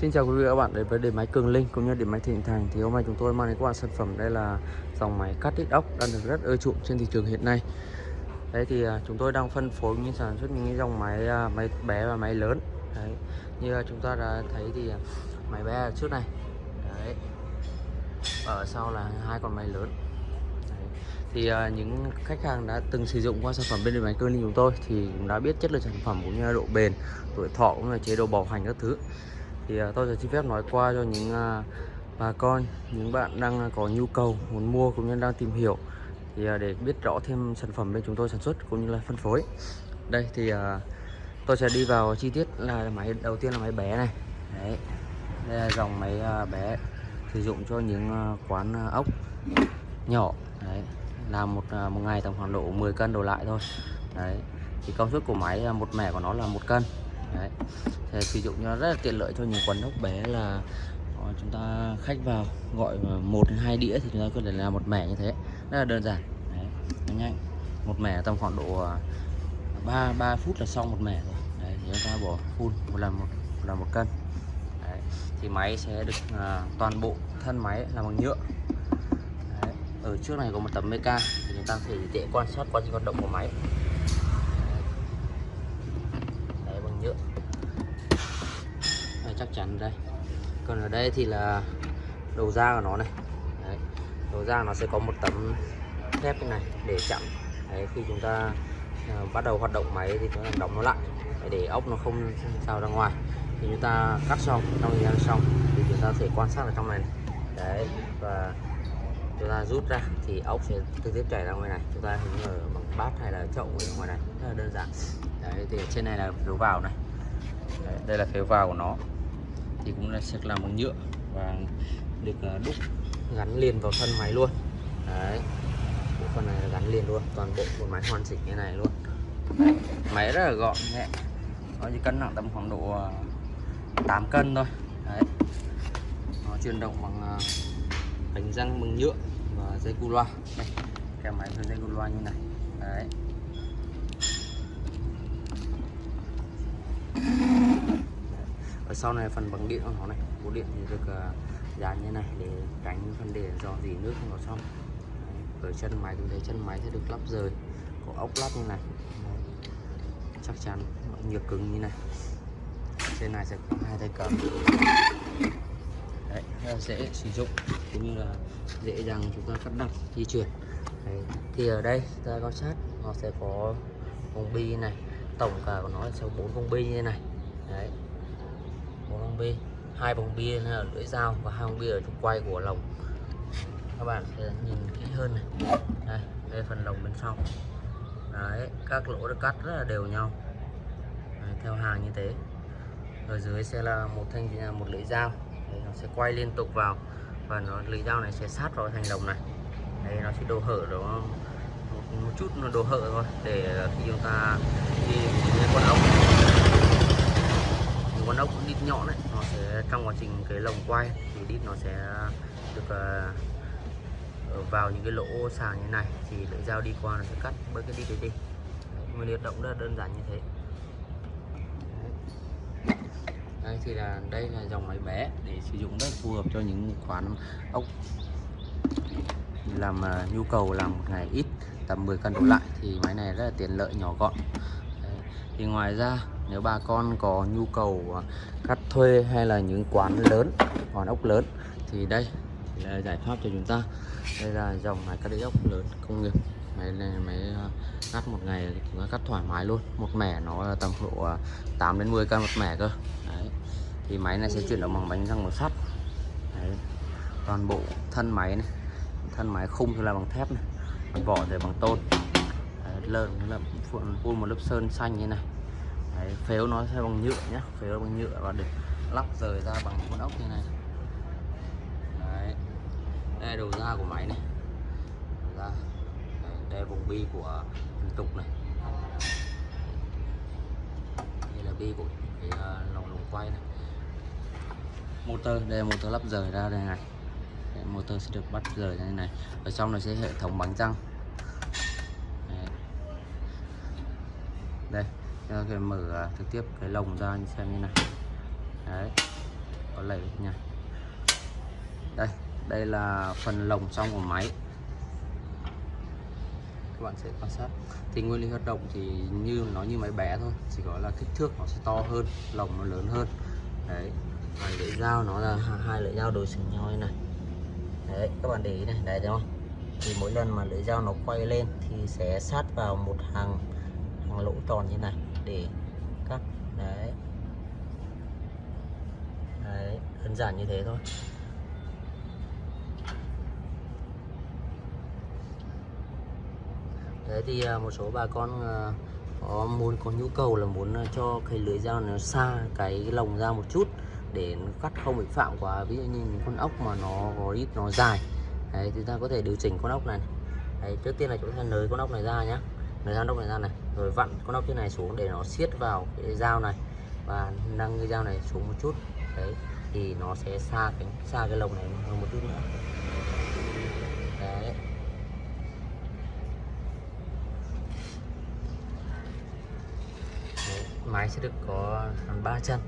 Xin chào quý vị và các bạn đến với điện máy Cường Linh cũng như điện máy Thịnh Thành thì hôm nay chúng tôi mang đến các bạn sản phẩm đây là dòng máy cắt ít ốc đang được rất ưa chuộng trên thị trường hiện nay. Đấy thì à, chúng tôi đang phân phối những sản xuất những dòng máy à, máy bé và máy lớn. Đấy, như chúng ta đã thấy thì à, máy bé ở trước này. Đấy. Ở sau là hai con máy lớn. Đấy. Thì những khách hàng đã từng sử dụng qua sản phẩm bên điện máy Cường Linh chúng tôi thì cũng đã biết chất lượng sản phẩm cũng như độ bền, tuổi thọ cũng như chế độ bảo hành các thứ thì uh, tôi sẽ xin phép nói qua cho những uh, bà con những bạn đang à, có nhu cầu muốn mua cũng như đang tìm hiểu. Thì uh, để biết rõ thêm sản phẩm bên chúng tôi sản xuất cũng như là phân phối. Đây thì uh, tôi sẽ đi vào chi tiết là máy đầu tiên là máy bé này. Đấy đây là dòng máy uh, bé sử dụng cho những uh, quán uh, ốc nhỏ. Đấy làm một uh, một ngày tầm khoảng độ 10 cân đổ lại thôi. Đấy thì công suất của máy một mẻ của nó là một cân đấy. Thì sử dụng nó rất là tiện lợi cho những quán ốc bé là ờ, chúng ta khách vào gọi một hai đĩa thì chúng ta có thể làm một mẻ như thế. Rất là đơn giản. Đấy, nó nhanh. Một mẻ tầm khoảng độ ờ, 3 3 phút là xong một mẻ rồi. Đấy thì chúng ta bỏ phun một lần một, một lần một cân. Đấy, thì máy sẽ được uh, toàn bộ thân máy là bằng nhựa. Đấy, ở trước này có một tấm meca thì chúng ta có thể dễ quan sát quá trình hoạt động của máy nhựa đây, chắc chắn đây. Còn ở đây thì là đầu ra của nó này. Đấy. đầu ra nó sẽ có một tấm thép như này để chặn. Đấy, khi chúng ta uh, bắt đầu hoạt động máy thì chúng ta đóng nó lại. Để ốc nó không sao ra ngoài. Thì chúng ta cắt xong trong thời gian xong thì chúng ta có thể quan sát ở trong này, này. đấy và chúng ta rút ra thì ốc sẽ trực tiếp chảy ra ngoài này. Chúng ta hình ở bằng bát hay là chậu ở ngoài này. Rất là đơn giản. Đấy thì trên này là phiếu vào này. Đấy, đây là phiếu vào của nó thì cũng là sẽ làm bằng nhựa và được à, đúc gắn liền vào thân máy luôn. Đấy, bộ phần này là gắn liền luôn, toàn bộ một máy hoàn chỉnh như này luôn. Đấy. máy rất là gọn, nhẹ. Nó chỉ cân nặng tầm khoảng độ à, 8 cân thôi. Đấy. Nó chuyển động bằng à, bánh răng bằng nhựa và dây cu loa. Đây, cái máy với dây cu loa như này. Đấy. Ở sau này phần bằng điện của nó này bộ điện thì được à, uh, dán như này để tránh phần để dò dỉ nước không vào trong ở chân máy chúng thấy chân máy sẽ được lắp rời có ốc lắp như này. Đấy. chắc chắn nhựa cứng như này. Trên này sẽ có hai tay cầm. Đấy, rất là dễ sử dụng cũng như là dễ dàng chúng ta cắt đặt di chuyển. Đấy. thì ở đây ta quan sát nó sẽ có vòng bi này tổng cả của nó là sáu bốn vòng bi như thế này. Đấy con bê bi hai vòng bi là lưỡi dao và hai vòng bi ở trục quay của lồng. Các bạn sẽ nhìn kỹ hơn này. Đây đây phần lồng bên sau. Đấy các lỗ được cắt rất là đều nhau. Đấy, theo hàng như thế. Ở dưới sẽ là một thanh một lưỡi dao. Đấy, nó sẽ quay liên tục vào và nó lưỡi dao này sẽ sát vào thành lồng này. Đây nó sẽ đồ hở đó một, một chút nó đồ hở thôi để khi chúng ta đi con ốc con ốc đít nhọn đấy nó sẽ trong quá trình cái lồng quay thì đít nó sẽ được uh, vào những cái lỗ sàng như này thì lưỡi dao đi qua nó sẽ cắt bớt cái đít đấy đi. Nguyên liệt động rất là đơn giản như thế. Đây thì là đây là dòng máy bé để sử dụng rất phù hợp cho những quán ốc. Làm uh, nhu cầu làm một ngày ít tầm 10 cân đổ lại thì máy này rất là tiện lợi nhỏ gọn. Đấy. thì ngoài ra nếu bà con có nhu cầu à, cắt thuê hay là những quán lớn, quán ốc lớn thì đây là giải pháp cho chúng ta. Đây là dòng máy cắt ốc lớn công nghiệp. Máy này, máy à, cắt một ngày chúng ta cắt thoải mái luôn. Một mẻ nó tầm độ à, 8 đến 10 cân một mẻ cơ. Đấy. thì máy này sẽ chuyển động bằng bánh răng một sắt Đấy. toàn bộ thân máy này, thân máy khung thì là bằng thép này, vỏ thì bằng tôn. Lợn là phun một lớp sơn xanh như này. Đấy, phếu nó sẽ bằng nhựa nhé phếu bằng nhựa và được lắp rời ra bằng con ốc như này. Đấy. đây đầu ra của máy này. Đầu ra. Đấy, đây vùng bi của trục này. Đây là bi của cái à, uh, lồng lồng quay này. Motor đây là motor lắp rời ra đây này. Motor sẽ được bắt rời như này. Ở trong này sẽ hệ thống bánh răng. Đây đây chúng mở à, trực tiếp cái lồng ra như xem như này. Đấy. có lấy nha đây đây là phần lồng trong của máy. Các bạn sẽ quan sát. Thì nguyên lý hoạt động thì như, nó như máy bé thôi, chỉ có là kích thước nó sẽ to hơn, lồng nó lớn hơn. Đấy và lưỡi dao, nó là hai lưỡi dao đối xứng nhau như này. Đấy, các bạn để ý này đấy thấy không? Thì mỗi lần mà lưỡi dao nó quay lên thì sẽ sát vào một hàng hàng lỗ tròn như này để cắt đấy. Đấy đơn giản như thế thôi. Đấy thì à, một số bà con à, có muốn có nhu cầu là muốn à, cho cái lưới dao nó xa cái lồng ra một chút để nó cắt không bị phạm quá. Ví dụ như những con ốc mà nó có ít nó dài. Đấy chúng ta có thể điều chỉnh con ốc này. Đấy, trước tiên là chúng ta nới con ốc này ra nhé nới con ốc này ra này rồi vặn con ốc trên này xuống để nó siết vào cái dao này. Và nâng cái dao này xuống một chút. Đấy, thì nó sẽ xa cái xa cái lồng này hơn một chút nữa. Đấy. Máy sẽ được có ba chân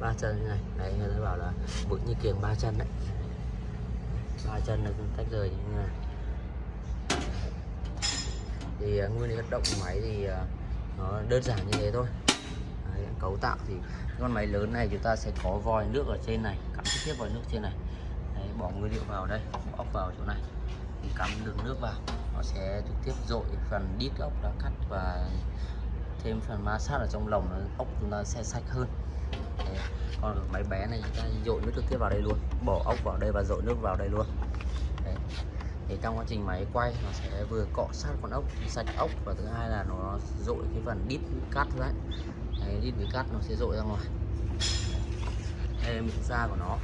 ba chân như này. Đấy, người ta bảo là bự như kiềng ba chân đấy. Ba chân được tách rời như thế này thì à, nguyên lý hoạt động của máy thì à, nó đơn giản như thế thôi. Đấy, cấu tạo thì con máy lớn này chúng ta sẽ có vòi nước ở trên này cắm trực tiếp vòi nước trên này. Đấy, bỏ nguyên liệu vào đây ốc vào chỗ này. Thì cắm đường nước vào nó sẽ trực tiếp dội phần đít ốc đã cắt và thêm phần ma sát ở trong lồng nó ốc chúng ta sẽ sạch hơn. Đấy. còn máy bé này chúng ta dội nước trực tiếp vào đây luôn bỏ ốc vào đây và dội nước vào đây luôn thì trong quá trình máy quay nó sẽ vừa cọ sát con ốc sạch ốc và thứ hai là nó dội cái phần đít cắt đấy, đấy đít với cắt nó sẽ dội ra ngoài. Đây là miệng da của nó.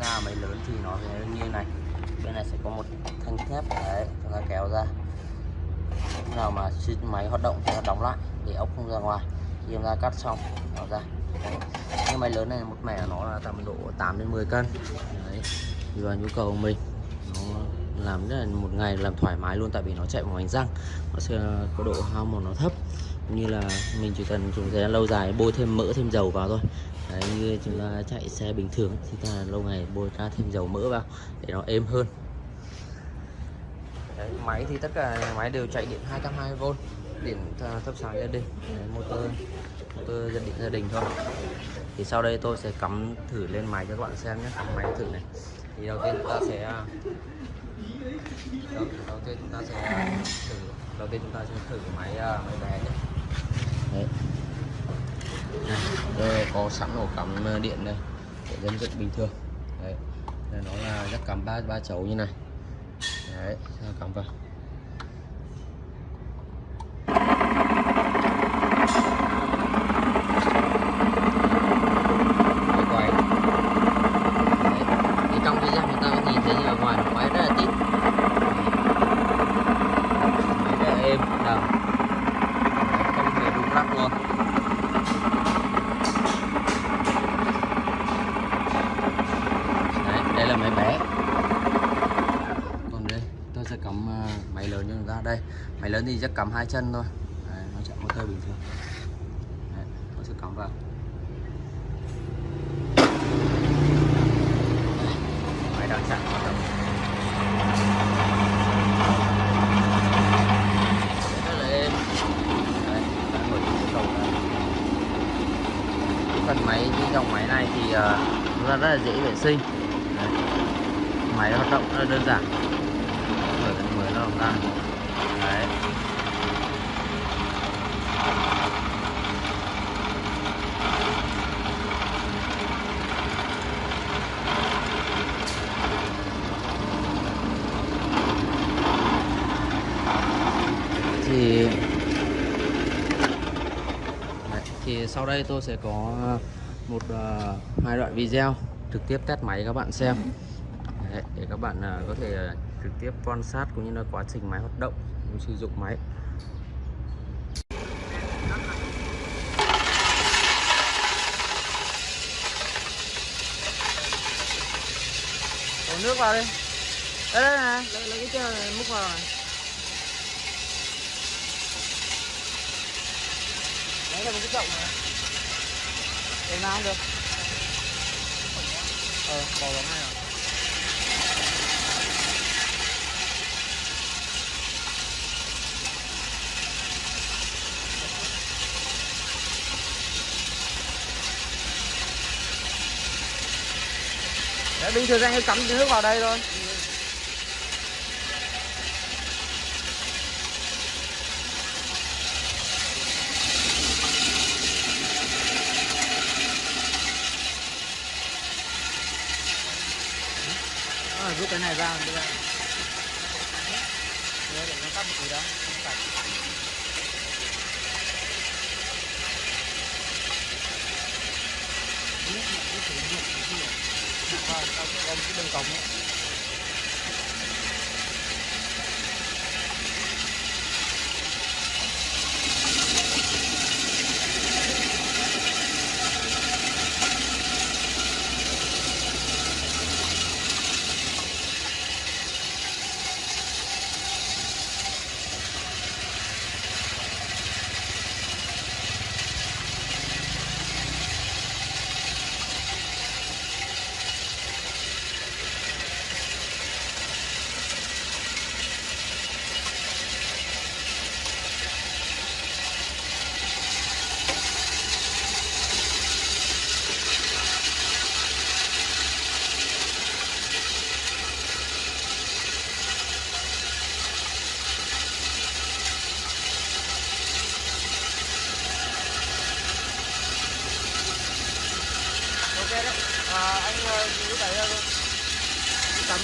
Da máy lớn thì nó sẽ như này. Bên này sẽ có một thanh thép đấy chúng ta kéo ra. Lúc nào mà máy hoạt động thì nó đóng lại để ốc không ra ngoài. Khi chúng ta cắt xong nó ra. Cái nhưng máy lớn này một mẻ nó là tầm độ 8 đến 10 cân. Đấy. thì vào nhu cầu của mình làm rất là một ngày làm thoải mái luôn tại vì nó chạy bằng bánh răng. Nó sẽ có độ hao mòn nó thấp. Như là mình chỉ cần dùng thời gian lâu dài bôi thêm mỡ thêm dầu vào thôi. Đấy, như chúng ta chạy xe bình thường thì ta lâu ngày bôi ra thêm dầu mỡ vào để nó êm hơn. Đấy, máy thì tất cả máy đều chạy điện 220V điện thấp sáng gia đình. Đấy, motor motor gia đình gia đình thôi. Thì sau đây tôi sẽ cắm thử lên máy cho các bạn xem nhé. Cắm máy thử này. Thì đầu tiên chúng ta sẽ đầu, đầu tiên chúng ta sẽ thử đầu tiên chúng ta sẽ thử máy à, máy bé nhé. Đấy. Đây có sẵn ổ cắm à, điện đây để dân dựng bình thường. Đấy. Đây nó là chắc cắm ba ba chấu như này. Đấy cắm vào đây là máy bé còn đây tôi sẽ cắm ờ, máy lớn cho chúng ta đây đến thì chắc cắm hai chân thôi. Đấy, nó chạy motor bình thường. Đấy, nó sẽ cắm vào. Máy đang chạy hoạt động. Ngồi trên cầu phần máy cái dòng máy này thì uh, rất là dễ vệ sinh. Máy hoạt động rất đơn giản. Mở cái mới nó ra đấy thì đấy, thì sau đây tôi sẽ có một uh, hai đoạn video trực tiếp test máy các bạn xem. Đấy, để các bạn uh, có thể trực tiếp quan sát cũng như là quá trình máy hoạt động cũng sử dụng máy. Đổ nước vào đi. Đây đây này. Lấy, lấy cái chân này múc vào này. Lấy là một cái chậu này. Để nào không được. Ờ bỏ vào ngay rồi. Đấy, bình thường anh cứ cắm nước vào đây thôi. À, rút cái này ra đưa ra để nó tắt một tí đó không sạch. Vâng, tao cái gom cái đường cống ấy. Đấy à, anh giữ cái ra mình cắm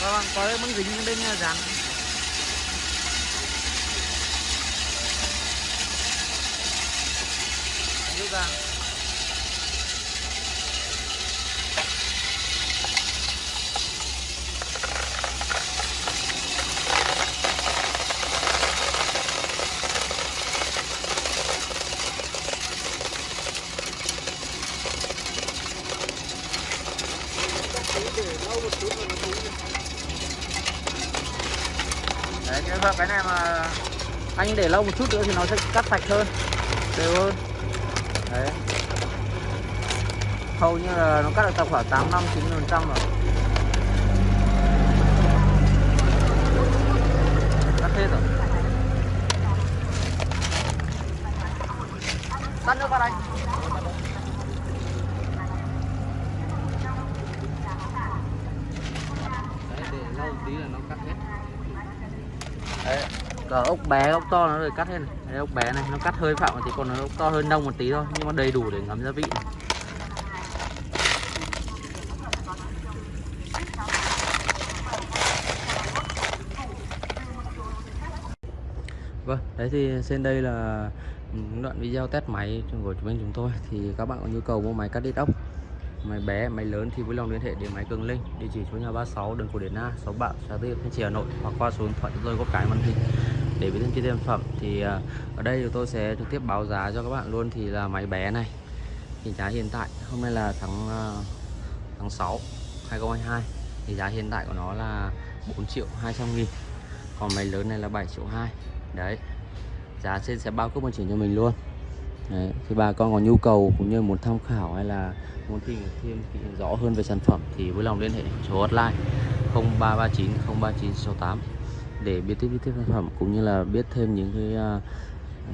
vâng có cái băng dính bên dán rút ra đấy nhưng mà cái này mà anh để lâu một chút nữa thì nó sẽ cắt sạch hơn. Đều hơn. Đấy. Hầu như là nó cắt được tầm khoảng 8 năm 9 phần trăm rồi. Cắt hết rồi. Tắt nước vào đây đấy để lâu tí là nó cắt hết đấy cỡ ốc bé ốc to nó rồi cắt hết này. Đây, ốc bé này nó cắt hơi phạm một tí còn nó ốc to hơn nông một tí thôi nhưng mà đầy đủ để ngấm gia vị. Này. Vâng, đấy thì trên đây là ừ, đoạn video test máy của chúng mình chúng tôi. Thì các bạn có nhu cầu mua máy cắt đít ốc máy bé máy lớn thì vui lòng liên hệ đến máy Cường Linh địa chỉ số nhà 36 đường Cổ Điển A 6 Bạo xã Tư Thanh Trì Hà Nội hoặc qua số điện thoại chúng tôi có cái màn hình để biết thêm chi tiết phẩm thì à, ở đây thì tôi sẽ trực tiếp báo giá cho các bạn luôn. Thì là máy bé này thì giá hiện tại hôm nay là tháng à, tháng 6 2022 thì giá hiện tại của nó là 4 triệu 200 nghìn còn máy lớn này là 7 triệu 2 đấy giá trên sẽ bao cấp vận chuyển cho mình luôn. Đấy, thì bà con có nhu cầu cũng như muốn tham khảo hay là muốn tìm thêm rõ hơn về sản phẩm thì vui lòng liên hệ số hotline 0339 03968 để biết tiếp tiếp sản phẩm cũng như là biết thêm những cái uh,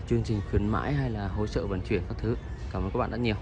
chương trình khuyến mãi hay là hỗ trợ vận chuyển các thứ. Cảm ơn các bạn rất nhiều.